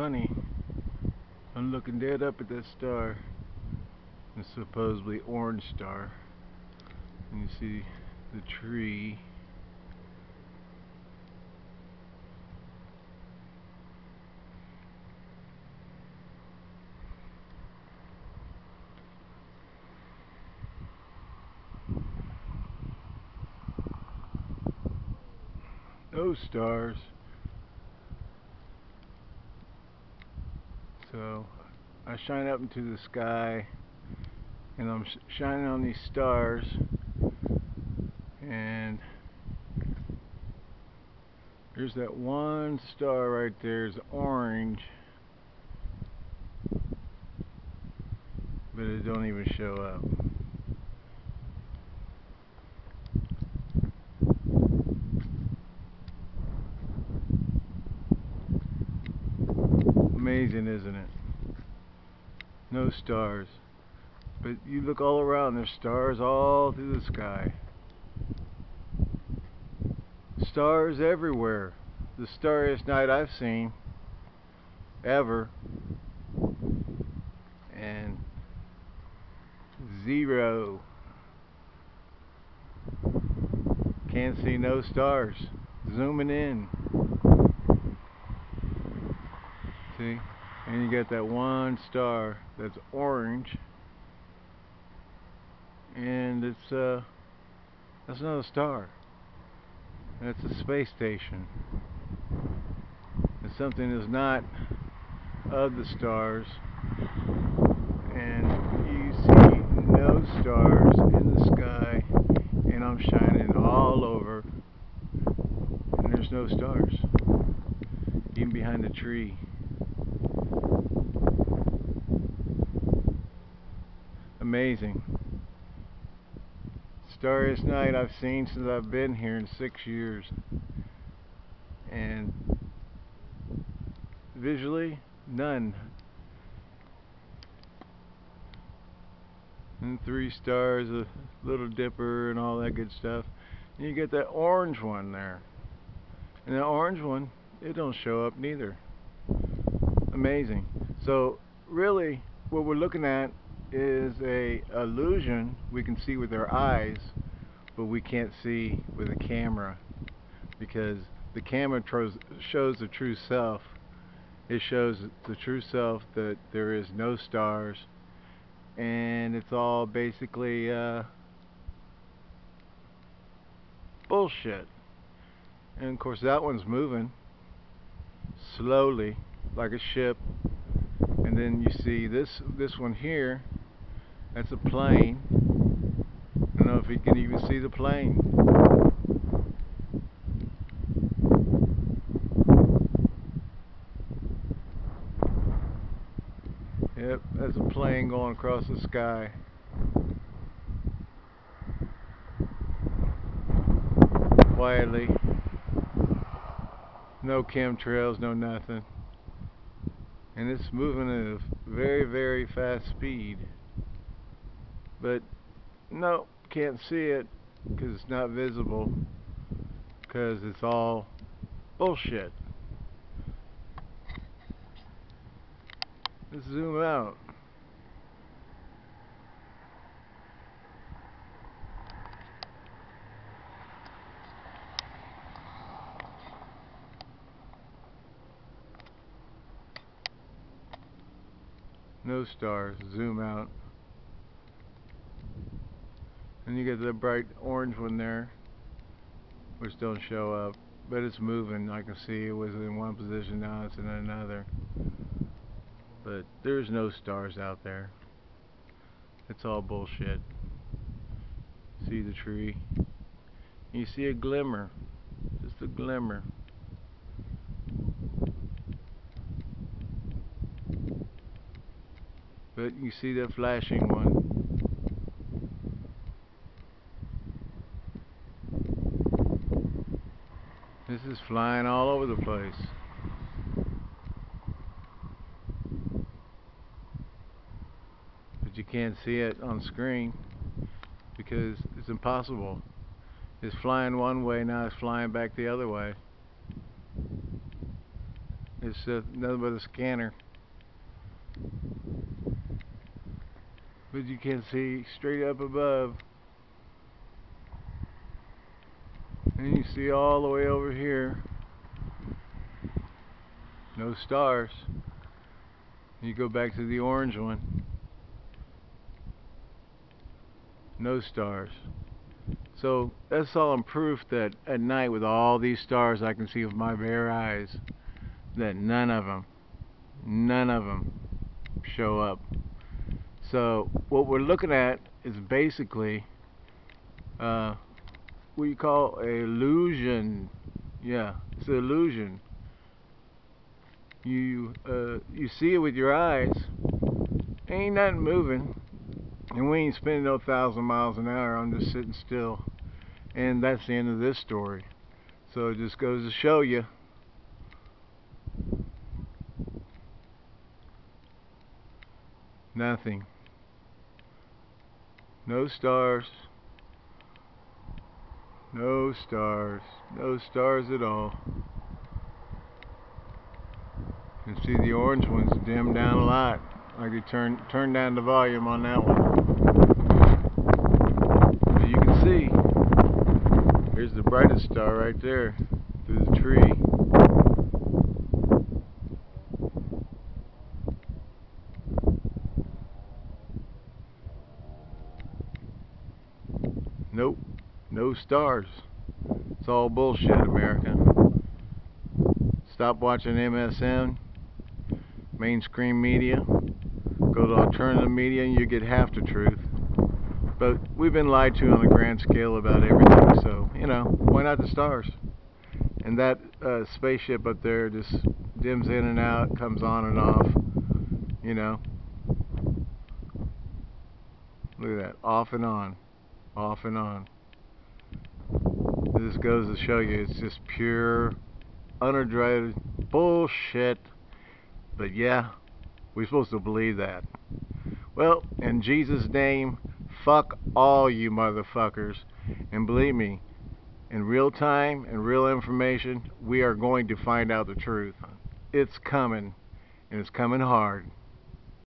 funny. I'm looking dead up at that star. The supposedly orange star. And you see the tree. No stars. So I shine up into the sky and I'm sh shining on these stars and there's that one star right there is orange but it don't even show up amazing isn't it? No stars. But you look all around there's stars all through the sky. Stars everywhere. The starriest night I've seen ever. And zero. Can't see no stars. Zooming in See? And you got that one star that's orange. And it's uh that's not a star. That's a space station. And something is not of the stars. And you see no stars in the sky and I'm shining all over and there's no stars. Even behind the tree. Amazing. Starriest night I've seen since I've been here in six years. And visually, none. And three stars, a little dipper and all that good stuff. And you get that orange one there. And that orange one, it don't show up neither. Amazing. So really, what we're looking at is a illusion we can see with our eyes but we can't see with a camera. Because the camera shows the true self. It shows the true self that there is no stars. And it's all basically uh, bullshit. And of course that one's moving slowly like a ship and then you see this this one here that's a plane. I don't know if you can even see the plane. Yep, that's a plane going across the sky. Quietly. No chemtrails, no nothing. And it's moving at a very, very fast speed. But no can't see it because it's not visible because it's all bullshit. Let's zoom out no stars zoom out and you get the bright orange one there, which don't show up, but it's moving. I can see it was in one position, now it's in another. But there's no stars out there. It's all bullshit. See the tree? You see a glimmer, just a glimmer. But you see that flashing one. This is flying all over the place. But you can't see it on screen because it's impossible. It's flying one way, now it's flying back the other way. It's It's uh, nothing but a scanner. But you can see straight up above. And you see all the way over here. No stars. You go back to the orange one. No stars. So that's all in proof that at night with all these stars I can see with my bare eyes that none of them, none of them show up. So what we're looking at is basically uh, what you call a illusion. Yeah, it's an illusion. You uh, you see it with your eyes. Ain't nothing moving, and we ain't spending no thousand miles an hour. I'm just sitting still, and that's the end of this story. So it just goes to show you. Nothing. No stars. No stars. No stars at all. You can see the orange ones dimmed down a lot. I could turn turn down the volume on that one. But you can see here's the brightest star right there through the tree. Nope, no stars. It's all bullshit, America. Stop watching MSM, mainstream media. Go to alternative media and you get half the truth. But we've been lied to on a grand scale about everything, so, you know, why not the stars? And that uh, spaceship up there just dims in and out, comes on and off, you know. Look at that, off and on off and on. This goes to show you it's just pure, unadulterated bullshit. But yeah, we're supposed to believe that. Well, in Jesus' name, fuck all you motherfuckers. And believe me, in real time and real information, we are going to find out the truth. It's coming, and it's coming hard.